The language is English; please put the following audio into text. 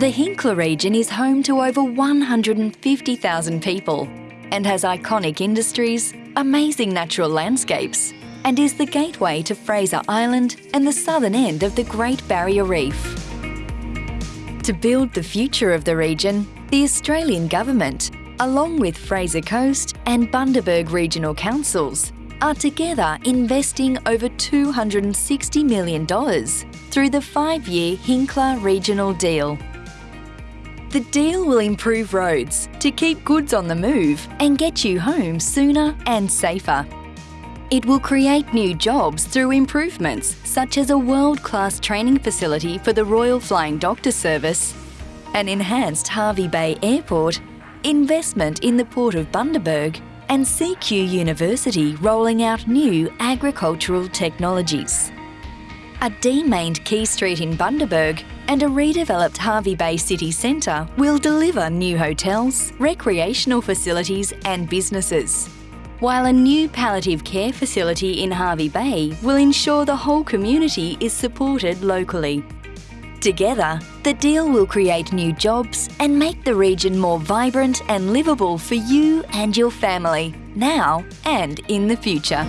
The Hinkler region is home to over 150,000 people and has iconic industries, amazing natural landscapes, and is the gateway to Fraser Island and the southern end of the Great Barrier Reef. To build the future of the region, the Australian Government, along with Fraser Coast and Bundaberg Regional Councils, are together investing over $260 million through the five-year Hinkler Regional Deal. The deal will improve roads to keep goods on the move and get you home sooner and safer. It will create new jobs through improvements such as a world-class training facility for the Royal Flying Doctor Service, an enhanced Hervey Bay Airport, investment in the Port of Bundaberg and CQ University rolling out new agricultural technologies. A demained Quay Street in Bundaberg and a redeveloped Hervey Bay City Centre will deliver new hotels, recreational facilities and businesses while a new palliative care facility in Hervey Bay will ensure the whole community is supported locally. Together, the deal will create new jobs and make the region more vibrant and livable for you and your family, now and in the future.